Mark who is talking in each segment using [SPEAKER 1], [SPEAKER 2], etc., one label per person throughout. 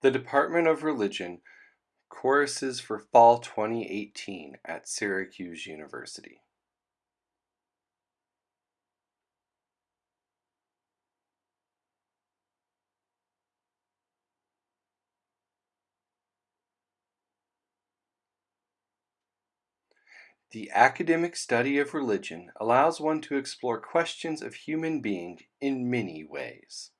[SPEAKER 1] The Department of Religion choruses for Fall 2018 at Syracuse University. The academic study of religion allows one to explore questions of human being in many ways.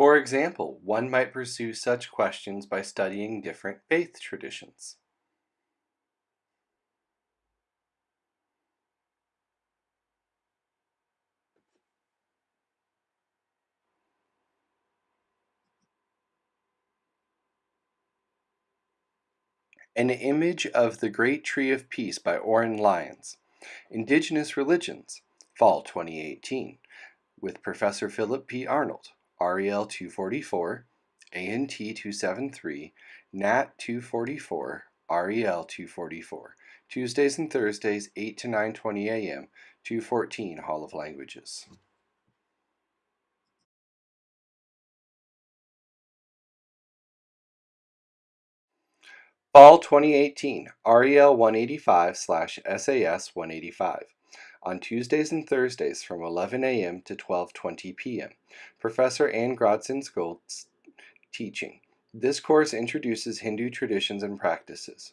[SPEAKER 1] For example, one might pursue such questions by studying different faith traditions. An image of the Great Tree of Peace by Oren Lyons. Indigenous Religions, Fall 2018, with Professor Philip P. Arnold. REL 244, ANT 273, NAT 244, REL 244. Tuesdays and Thursdays 8 to 9:20 a.m. 214 Hall of Languages. Fall 2018, REL 185 slash SAS 185 on Tuesdays and Thursdays from 11 a.m. to 12:20 p.m. Professor Anne Grodzins Gold's teaching. This course introduces Hindu traditions and practices.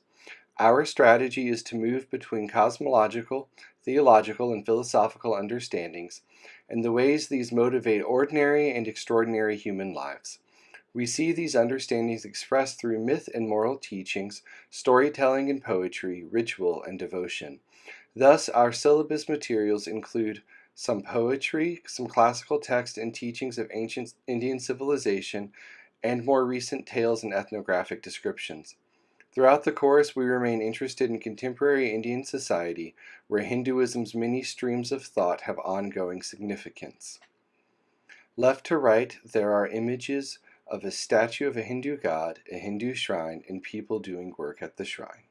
[SPEAKER 1] Our strategy is to move between cosmological, theological, and philosophical understandings and the ways these motivate ordinary and extraordinary human lives. We see these understandings expressed through myth and moral teachings, storytelling and poetry, ritual and devotion. Thus, our syllabus materials include some poetry, some classical text and teachings of ancient Indian civilization, and more recent tales and ethnographic descriptions. Throughout the course, we remain interested in contemporary Indian society, where Hinduism's many streams of thought have ongoing significance. Left to right, there are images of a statue of a Hindu god, a Hindu shrine, and people doing work at the shrine.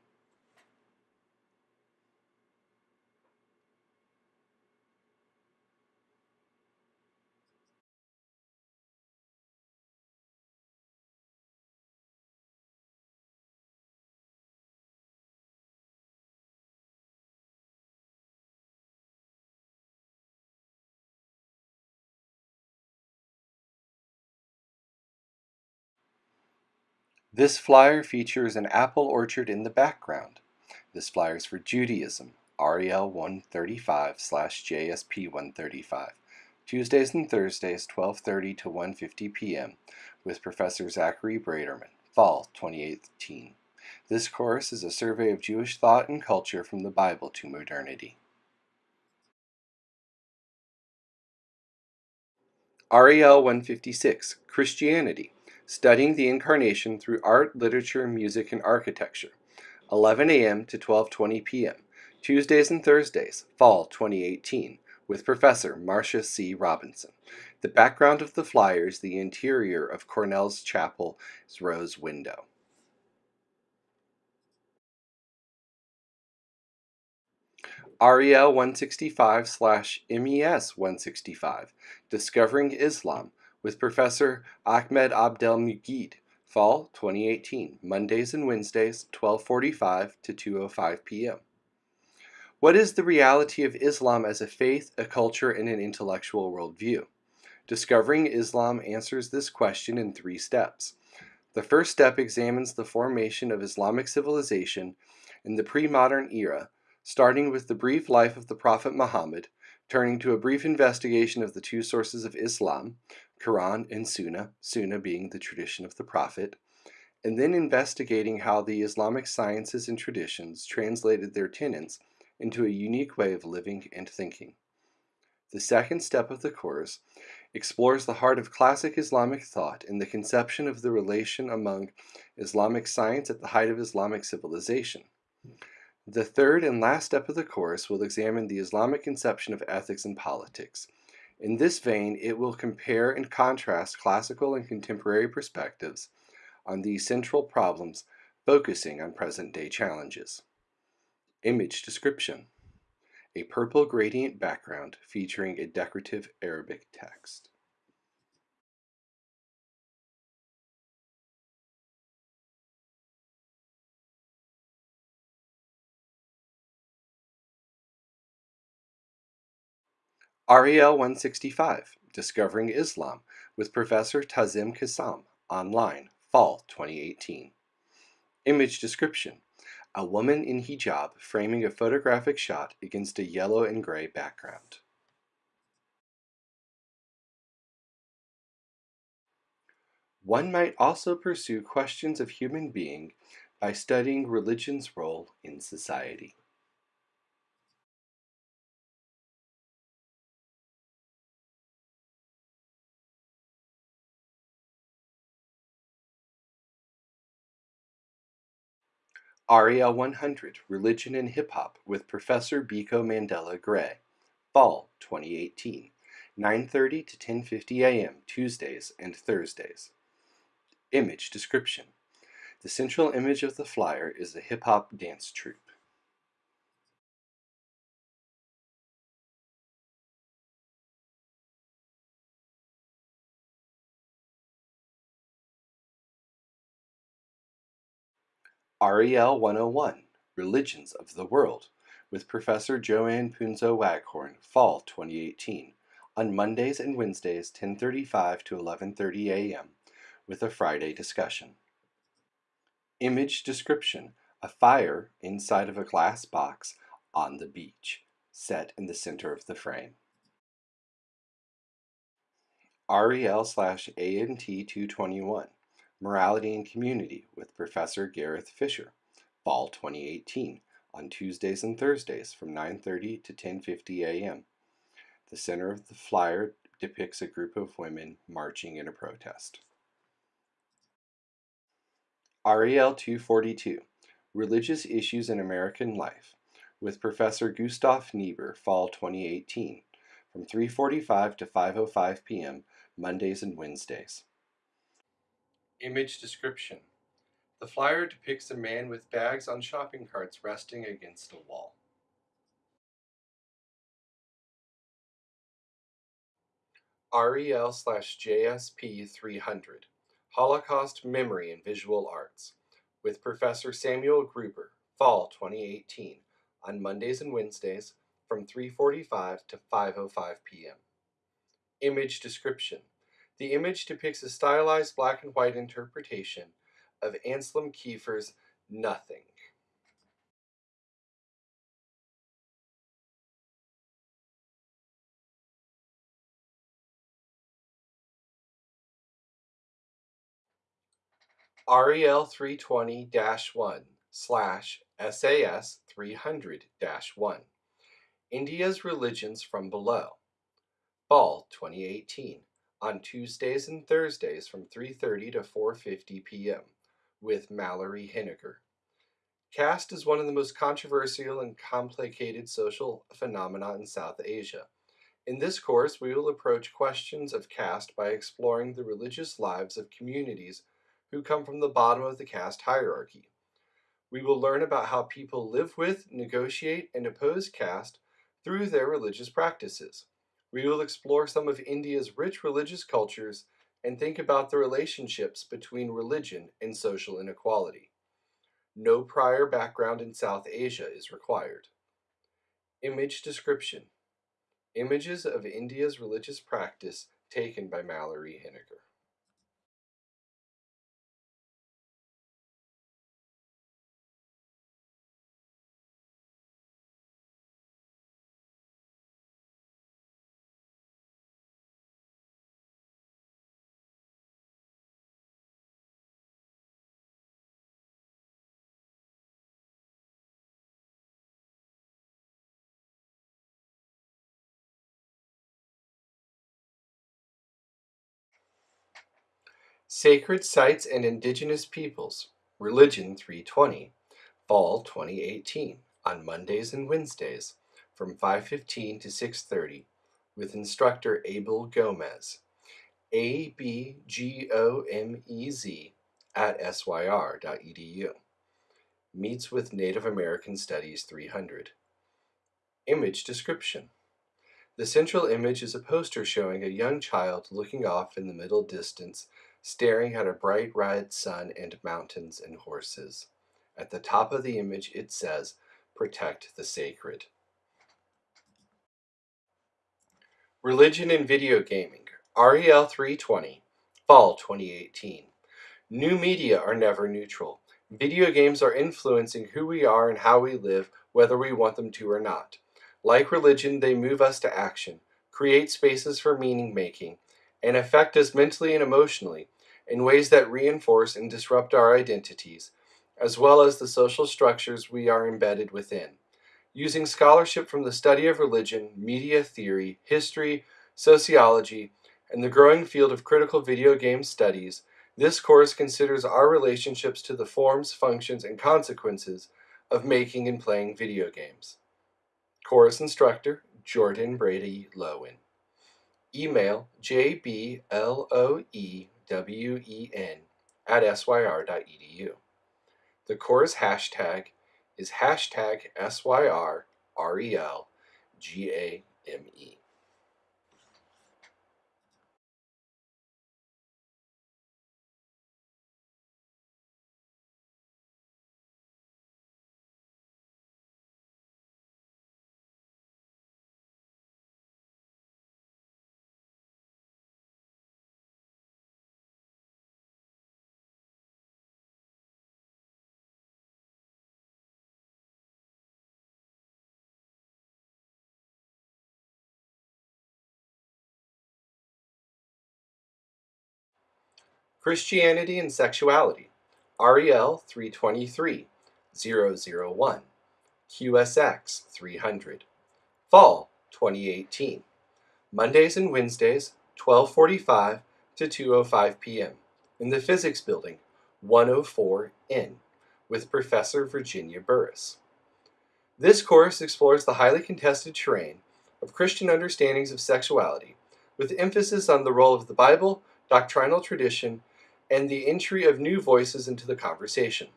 [SPEAKER 1] This flyer features an apple orchard in the background. This flyer is for Judaism, REL 135 slash JSP 135, Tuesdays and Thursdays 12.30 to 1.50 p.m. with Professor Zachary Braiterman, Fall 2018. This course is a survey of Jewish thought and culture from the Bible to modernity. REL 156, Christianity, Studying the Incarnation Through Art, Literature, Music, and Architecture, 11 a.m. to 12.20 p.m., Tuesdays and Thursdays, Fall 2018, with Professor Marcia C. Robinson. The background of the flyer is the interior of Cornell's Chapel's rose window. REL 165 slash MES 165, Discovering Islam, with Professor Ahmed Abdel Meguid, Fall 2018, Mondays and Wednesdays, 12:45 to 2:05 p.m. What is the reality of Islam as a faith, a culture, and an intellectual worldview? Discovering Islam answers this question in three steps. The first step examines the formation of Islamic civilization in the pre-modern era, starting with the brief life of the Prophet Muhammad, turning to a brief investigation of the two sources of Islam, Quran and Sunnah, Sunnah being the tradition of the Prophet, and then investigating how the Islamic sciences and traditions translated their tenets into a unique way of living and thinking. The second step of the course explores the heart of classic Islamic thought and the conception of the relation among Islamic science at the height of Islamic civilization. The third and last step of the course will examine the Islamic conception of ethics and politics, in this vein, it will compare and contrast classical and contemporary perspectives on these central problems focusing on present day challenges. Image description a purple gradient background featuring a decorative Arabic text. REL 165 Discovering Islam with Professor Tazim Kassam online, fall 2018. Image description A woman in hijab framing a photographic shot against a yellow and gray background. One might also pursue questions of human being by studying religion's role in society. REL 100 Religion and Hip Hop with Professor Biko Mandela Gray. Fall 2018. 9:30 to 10:50 a.m. Tuesdays and Thursdays. Image description. The central image of the flyer is a hip hop dance troupe. REL 101 Religions of the World with Professor Joanne Punzo Waghorne, Fall 2018, on Mondays and Wednesdays 10:35 to 11:30 a.m. with a Friday discussion. Image description: A fire inside of a glass box on the beach, set in the center of the frame. REL slash ANT 221 Morality and Community with Professor Gareth Fisher, Fall 2018, on Tuesdays and Thursdays from 9:30 to 10:50 a.m. The center of the flyer depicts a group of women marching in a protest. REL 242 Religious Issues in American Life with Professor Gustav Niebuhr, Fall 2018, from 3:45 to 5:05 p.m. Mondays and Wednesdays. Image description. The flyer depicts a man with bags on shopping carts resting against a wall. REL slash JSP 300 Holocaust Memory and Visual Arts with Professor Samuel Gruber, Fall 2018, on Mondays and Wednesdays from 3.45 to 5.05 p.m. Image description. The image depicts a stylized black and white interpretation of Anselm Kiefer's Nothing. REL 320 1 slash SAS 300 1 India's Religions from Below. Fall 2018 on Tuesdays and Thursdays from 3:30 to 4:50 p.m. with Mallory Hennigar. Caste is one of the most controversial and complicated social phenomena in South Asia. In this course, we will approach questions of caste by exploring the religious lives of communities who come from the bottom of the caste hierarchy. We will learn about how people live with, negotiate, and oppose caste through their religious practices. We will explore some of India's rich religious cultures and think about the relationships between religion and social inequality. No prior background in South Asia is required. Image description Images of India's religious practice taken by Mallory Hennigar. Sacred Sites and Indigenous Peoples, Religion 320, Fall 2018, on Mondays and Wednesdays from 5.15 to 6.30 with instructor Abel Gomez, A-B-G-O-M-E-Z at syr.edu. meets with Native American Studies 300. Image description. The central image is a poster showing a young child looking off in the middle distance, staring at a bright red sun and mountains and horses. At the top of the image it says, Protect the Sacred. Religion and Video Gaming, REL 320, Fall 2018. New media are never neutral. Video games are influencing who we are and how we live, whether we want them to or not. Like religion, they move us to action, create spaces for meaning making, and affect us mentally and emotionally in ways that reinforce and disrupt our identities, as well as the social structures we are embedded within. Using scholarship from the study of religion, media theory, history, sociology, and the growing field of critical video game studies, this course considers our relationships to the forms, functions, and consequences of making and playing video games. Course instructor, Jordan Brady Loewen. Email jbloewen at syr.edu. The course hashtag is hashtag SYRRELGAME. Christianity and Sexuality, REL 323, 001, QSX 300, Fall 2018, Mondays and Wednesdays, 1245 to 2.05 p.m. in the Physics Building, 104N, with Professor Virginia Burrus. This course explores the highly contested terrain of Christian understandings of sexuality, with emphasis on the role of the Bible, doctrinal tradition, and the entry of new voices into the conversation.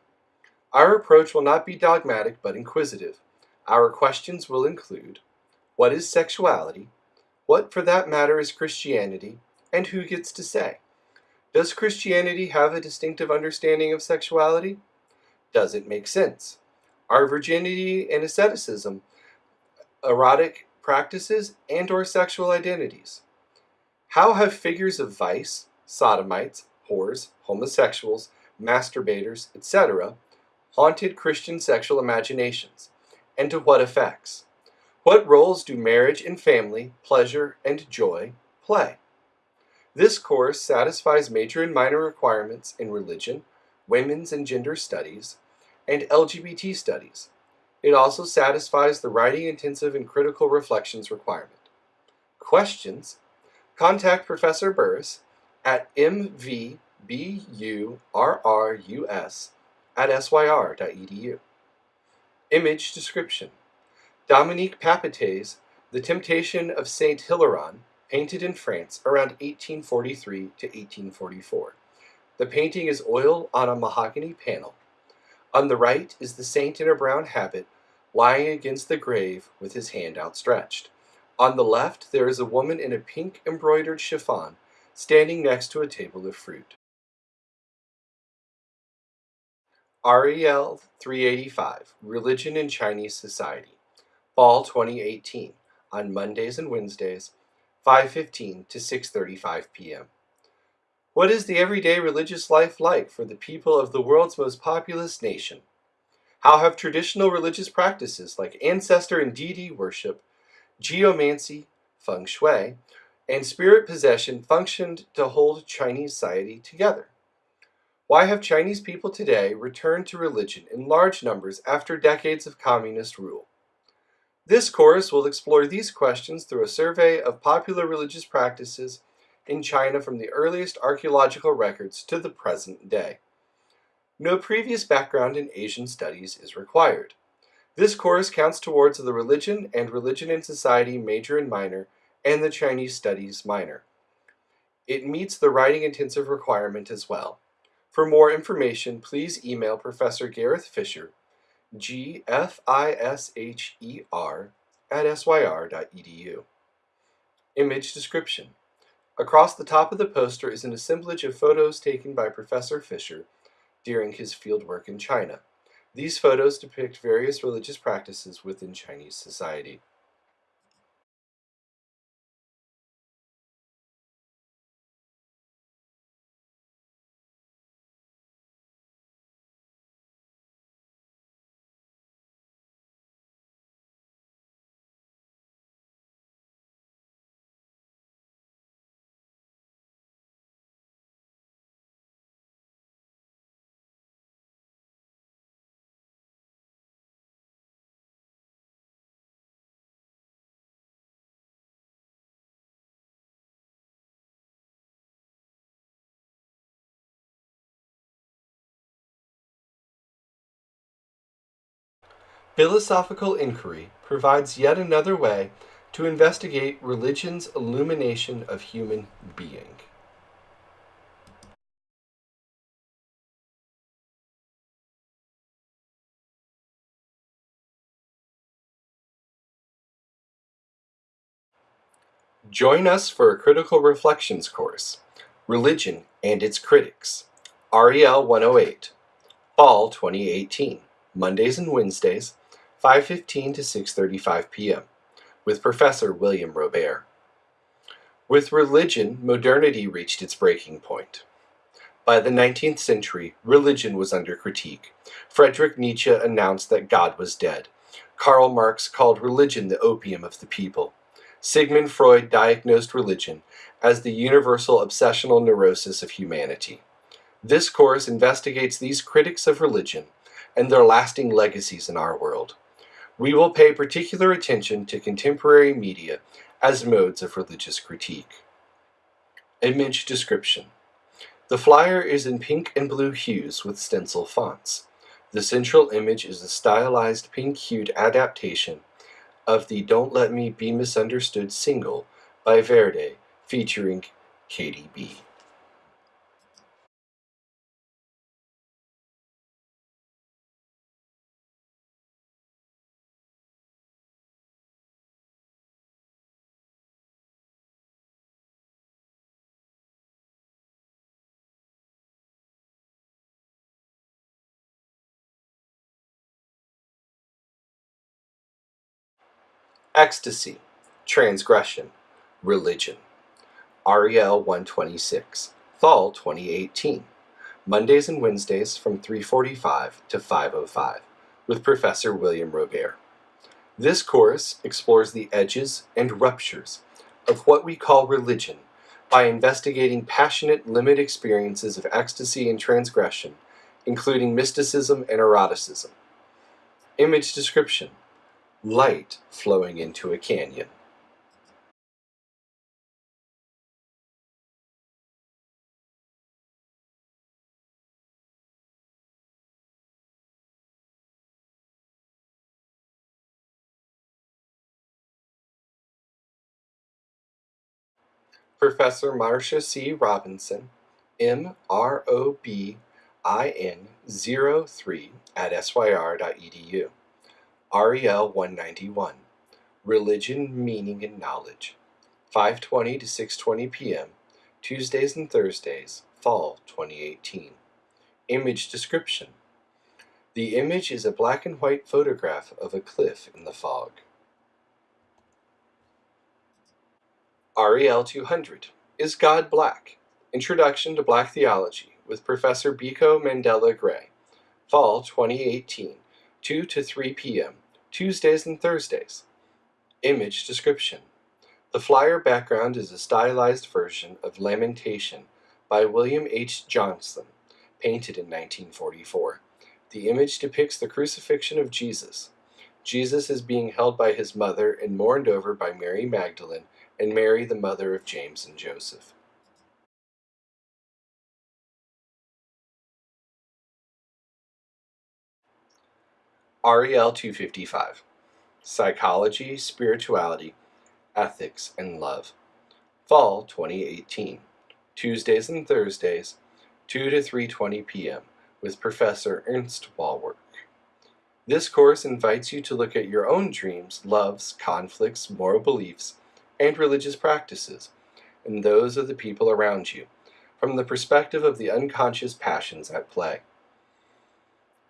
[SPEAKER 1] Our approach will not be dogmatic but inquisitive. Our questions will include What is sexuality? What, for that matter, is Christianity? And who gets to say? Does Christianity have a distinctive understanding of sexuality? Does it make sense? Are virginity and asceticism erotic practices and or sexual identities? How have figures of vice, sodomites, whores, homosexuals, masturbators, etc., haunted Christian sexual imaginations, and to what effects? What roles do marriage and family, pleasure and joy play? This course satisfies major and minor requirements in religion, women's and gender studies, and LGBT studies. It also satisfies the writing intensive and critical reflections requirement. Questions? Contact Professor Burrus at mvburrus at syr.edu. Image description. Dominique Papety's The Temptation of Saint Hilarion, painted in France around 1843 to 1844. The painting is oil on a mahogany panel. On the right is the saint in a brown habit, lying against the grave with his hand outstretched. On the left there is a woman in a pink embroidered chiffon standing next to a table of fruit. REL 385, Religion in Chinese Society, Fall 2018, on Mondays and Wednesdays, 5.15 to 6.35 p.m. What is the everyday religious life like for the people of the world's most populous nation? How have traditional religious practices like ancestor and deity worship, geomancy, feng shui, and spirit possession functioned to hold Chinese society together. Why have Chinese people today returned to religion in large numbers after decades of communist rule? This course will explore these questions through a survey of popular religious practices in China from the earliest archaeological records to the present day. No previous background in Asian studies is required. This course counts towards the Religion and Religion and Society major and minor and the Chinese Studies minor. It meets the writing intensive requirement as well. For more information, please email Professor Gareth Fisher G F I S H E R at syr.edu. Image description. Across the top of the poster is an assemblage of photos taken by Professor Fisher during his fieldwork in China. These photos depict various religious practices within Chinese society. Philosophical inquiry provides yet another way to investigate religion's illumination of human being. Join us for a critical reflections course, Religion and Its Critics, REL 108, Fall 2018, Mondays and Wednesdays, 5.15 to 6.35 p.m., with Professor William Robert. With religion, modernity reached its breaking point. By the 19th century, religion was under critique. Friedrich Nietzsche announced that God was dead. Karl Marx called religion the opium of the people. Sigmund Freud diagnosed religion as the universal obsessional neurosis of humanity. This course investigates these critics of religion and their lasting legacies in our world. We will pay particular attention to contemporary media as modes of religious critique. Image description. The flyer is in pink and blue hues with stencil fonts. The central image is a stylized pink-hued adaptation of the Don't Let Me Be Misunderstood single by Verde featuring Cardi B. Ecstasy, Transgression, Religion. REL 126, Fall 2018. Mondays and Wednesdays from 3.45 to 5.05 with Professor William Robert. This course explores the edges and ruptures of what we call religion by investigating passionate, limit experiences of ecstasy and transgression, including mysticism and eroticism. Image description light flowing into a canyon. Professor Marcia C. Robinson, M.R.O.B. IN 03 at syr.edu. REL 191 Religion, Meaning, and Knowledge 5:20 to 6:20 p.m. Tuesdays and Thursdays, Fall 2018. Image description. The image is a black and white photograph of a cliff in the fog. REL 200 Is God Black? Introduction to Black Theology with Professor Biko Mandela Gray. Fall 2018, 2 to 3 p.m. Tuesdays and Thursdays. Image description. The flyer background is a stylized version of Lamentation by William H. Johnson, painted in 1944. The image depicts the crucifixion of Jesus. Jesus is being held by his mother and mourned over by Mary Magdalene and Mary, the mother of James and Joseph. REL 255 Psychology, Spirituality, Ethics, and Love. Fall 2018. Tuesdays and Thursdays, 2 to 3:20 p.m. with Professor Ernst Wallwork. This course invites you to look at your own dreams, loves, conflicts, moral beliefs, and religious practices, and those of the people around you, from the perspective of the unconscious passions at play.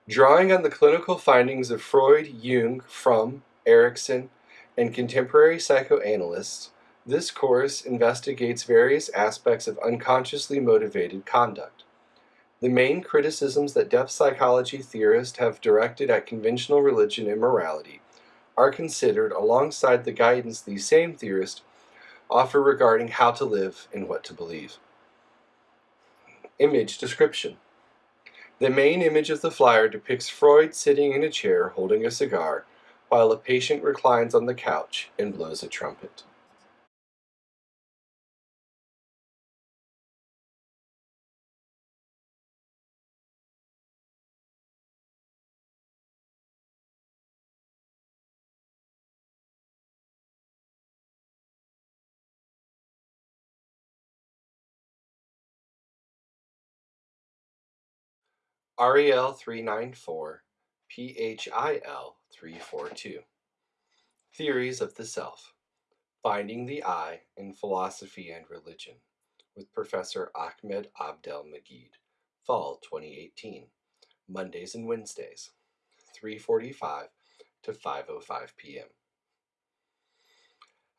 [SPEAKER 1] Drawing on the clinical findings of Freud, Jung, Fromm, Erikson, and contemporary psychoanalysts, this course investigates various aspects of unconsciously motivated conduct. The main criticisms that depth psychology theorists have directed at conventional religion and morality are considered alongside the guidance these same theorists offer regarding how to live and what to believe. Image description. The main image of the flyer depicts Freud sitting in a chair holding a cigar, while a patient reclines on the couch and blows a trumpet. REL 394, PHIL 342. Theories of the Self Finding the I in Philosophy and Religion with Professor Ahmed Abdel Meguid, Fall 2018, Mondays and Wednesdays, 3:45 to 5:05 p.m.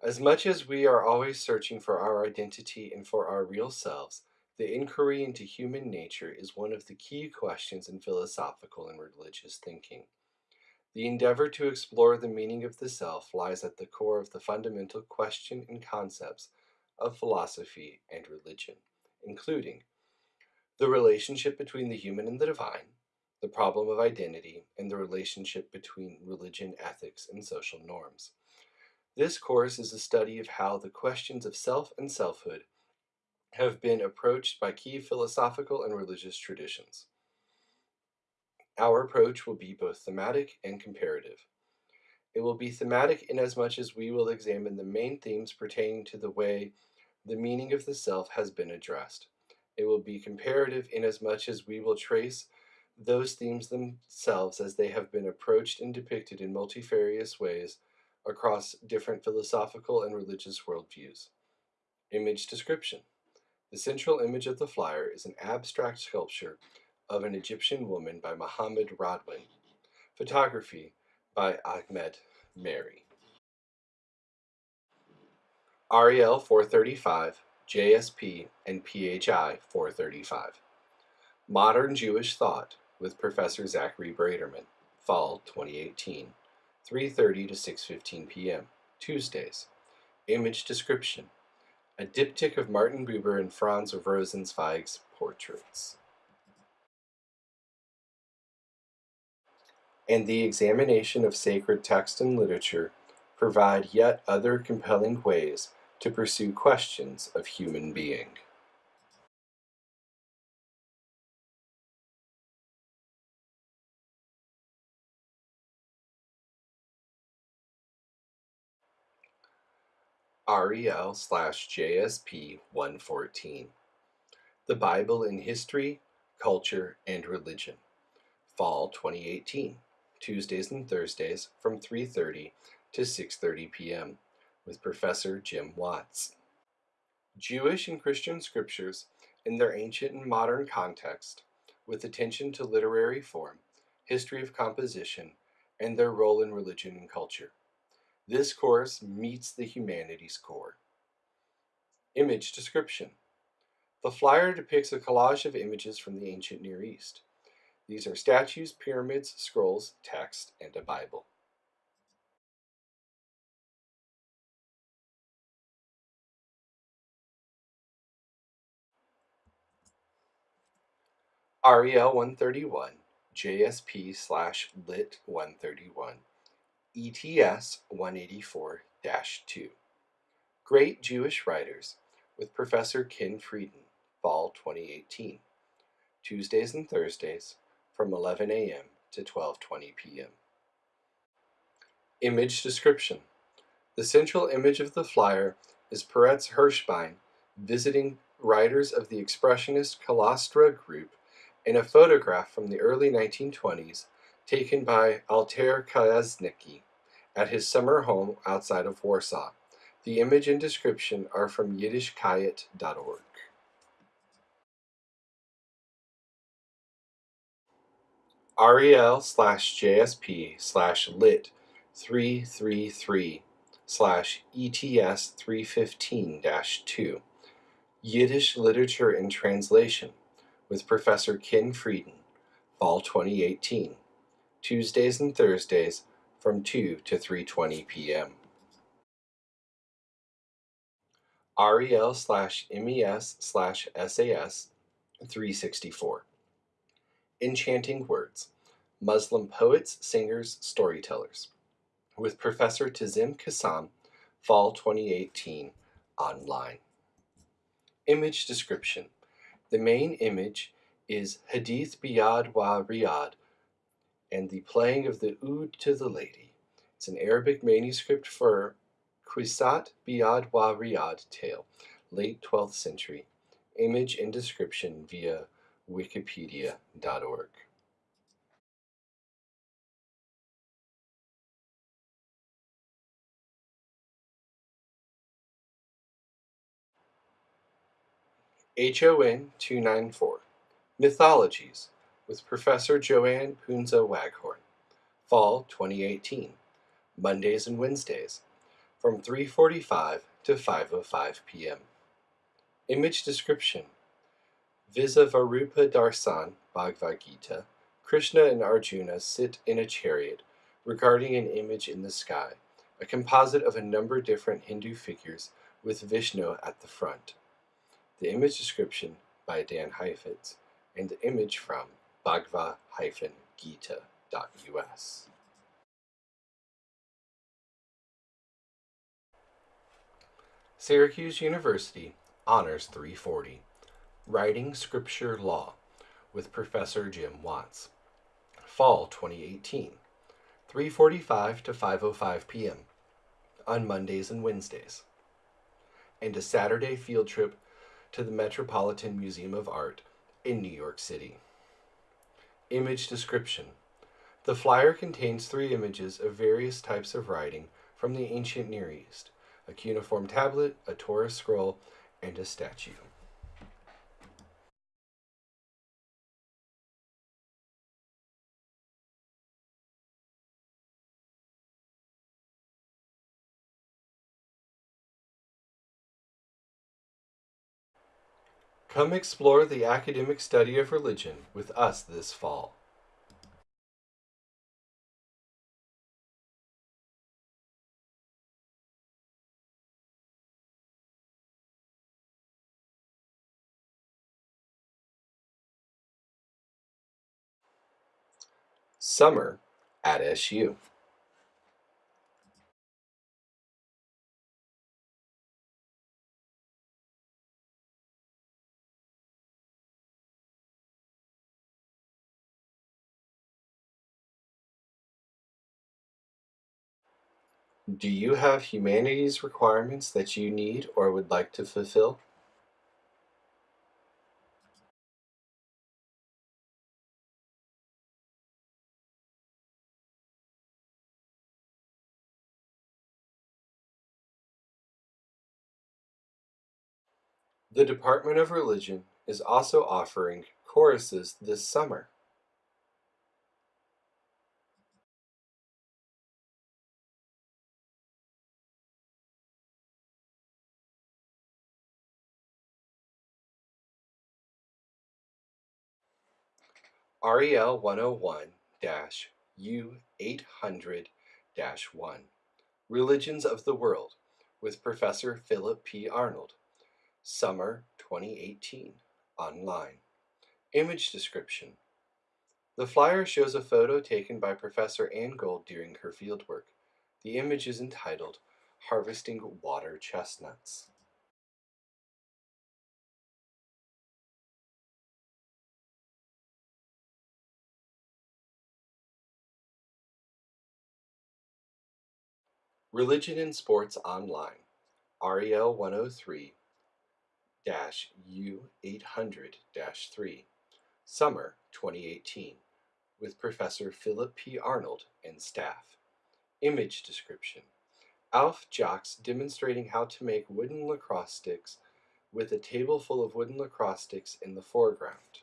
[SPEAKER 1] As much as we are always searching for our identity and for our real selves, the inquiry into human nature is one of the key questions in philosophical and religious thinking. The endeavor to explore the meaning of the self lies at the core of the fundamental question and concepts of philosophy and religion, including the relationship between the human and the divine, the problem of identity, and the relationship between religion, ethics, and social norms. This course is a study of how the questions of self and selfhood have been approached by key philosophical and religious traditions. Our approach will be both thematic and comparative. It will be thematic inasmuch as much as we will examine the main themes pertaining to the way the meaning of the self has been addressed. It will be comparative inasmuch as we will trace those themes themselves as they have been approached and depicted in multifarious ways across different philosophical and religious worldviews. Image description. The central image of the flyer is an abstract sculpture of an Egyptian woman by Mohammed Radwan. Photography by Ahmed Mary. REL 435, JSP, and PHI 435. Modern Jewish Thought with Professor Zachary Braiterman, Fall 2018, 3.30 to 6.15 p.m., Tuesdays. Image description a diptych of Martin Buber and Franz Rosenzweig's portraits. And the examination of sacred text and literature provide yet other compelling ways to pursue questions of human being. REL slash JSP 114. The Bible in History, Culture, and Religion. Fall 2018. Tuesdays and Thursdays from 3.30 to 6.30 p.m. with Professor Jim Watts. Jewish and Christian scriptures in their ancient and modern context, with attention to literary form, history of composition, and their role in religion and culture. This course meets the humanities core. Image description. The flyer depicts a collage of images from the ancient Near East. These are statues, pyramids, scrolls, text, and a Bible. REL 131, JSP slash lit 131 ETS 184 2. Great Jewish Writers with Professor Ken Frieden, Fall 2018. Tuesdays and Thursdays from 11 a.m. to 12:20 p.m. Image description. The central image of the flyer is Peretz Hirschbein visiting writers of the expressionist Khalyastra group in a photograph from the early 1920s taken by Alter Kacyzne at his summer home outside of Warsaw. The image and description are from yiddishkayt.org. REL slash JSP slash lit 333 slash ETS 315 2 Yiddish Literature and Translation with Professor Ken Frieden, Fall 2018, Tuesdays and Thursdays from 2 to 3.20 p.m. REL slash MES slash SAS 364 Enchanting Words Muslim Poets, Singers, Storytellers with Professor Tazim Kassam, Fall 2018, online. Image description The main image is Hadith Biyad wa Riyad and the playing of the oud to the lady. It's an Arabic manuscript for Qissat Biyad wa Riyad tale, late 12th century. Image and description via wikipedia.org. HON 294 Mythologies with Professor Joanne Punzo Waghorne. Fall 2018. Mondays and Wednesdays from 3:45 to 5:05 p.m. Image description Visavarupa Darsan Bhagavad Gita Krishna and Arjuna sit in a chariot regarding an image in the sky, a composite of a number of different Hindu figures with Vishnu at the front. The image description by Dan Heifetz and the image from bhagavad-gita.us. Syracuse University Honors 340 Writing Scripture Law with Professor Jim Watts. Fall 2018 3:45 to 5:05 p.m. on Mondays and Wednesdays. And a Saturday field trip to the Metropolitan Museum of Art in New York City. Image description The flyer contains three images of various types of writing from the ancient Near East a cuneiform tablet, a Torah scroll, and a statue. Come explore the academic study of religion with us this fall. Summer at SU. Do you have humanities requirements that you need or would like to fulfill? The Department of Religion is also offering choruses this summer. REL 101 U 800 1 Religions of the World with Professor Philip P. Arnold. Summer 2018 online. Image description The flyer shows a photo taken by Professor Ann Gold during her fieldwork. The image is entitled Harvesting Water Chestnuts. Religion and Sports Online, REL 103 U 800 3, Summer 2018. with Professor Philip P. Arnold and staff. Image description. Alf Jacques demonstrating how to make wooden lacrosse sticks with a table full of wooden lacrosse sticks in the foreground.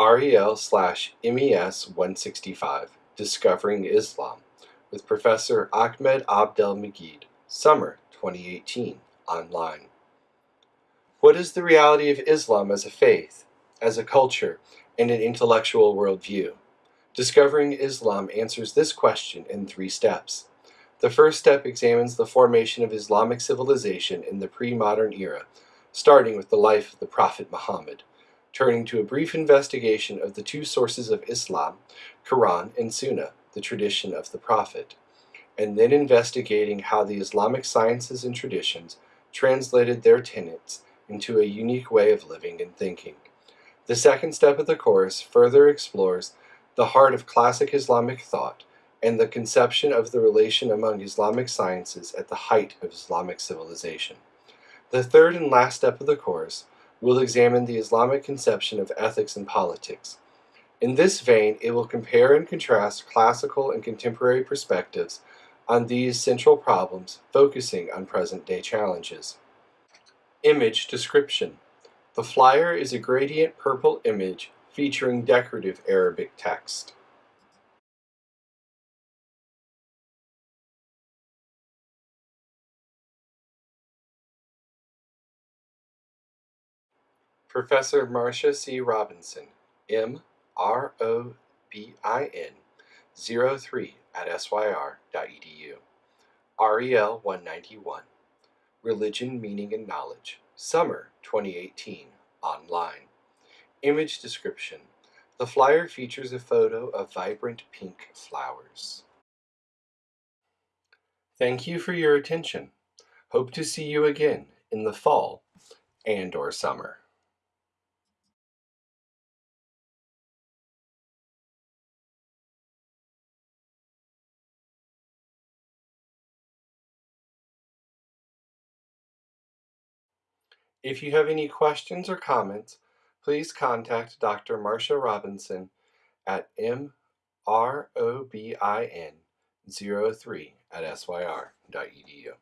[SPEAKER 1] REL slash MES 165 Discovering Islam with Professor Ahmed Abdel Meguid, Summer 2018, online. What is the reality of Islam as a faith, as a culture, and an intellectual worldview? Discovering Islam answers this question in three steps. The first step examines the formation of Islamic civilization in the pre-modern era, starting with the life of the Prophet Muhammad turning to a brief investigation of the two sources of Islam, Quran and Sunnah, the tradition of the Prophet, and then investigating how the Islamic sciences and traditions translated their tenets into a unique way of living and thinking. The second step of the course further explores the heart of classic Islamic thought and the conception of the relation among Islamic sciences at the height of Islamic civilization. The third and last step of the course will examine the Islamic conception of ethics and politics. In this vein, it will compare and contrast classical and contemporary perspectives on these central problems, focusing on present-day challenges. Image description. The flyer is a gradient purple image featuring decorative Arabic text. Professor Marcia C. Robinson, M. R. O. B. I. N. 03 at syr.edu. REL 191. Religion, Meaning, and Knowledge. Summer 2018. Online. Image description. The flyer features a photo of vibrant pink flowers. Thank you for your attention. Hope to see you again in the fall and or summer. If you have any questions or comments, please contact Dr. Marcia Robinson at mrobin03 at syr.edu.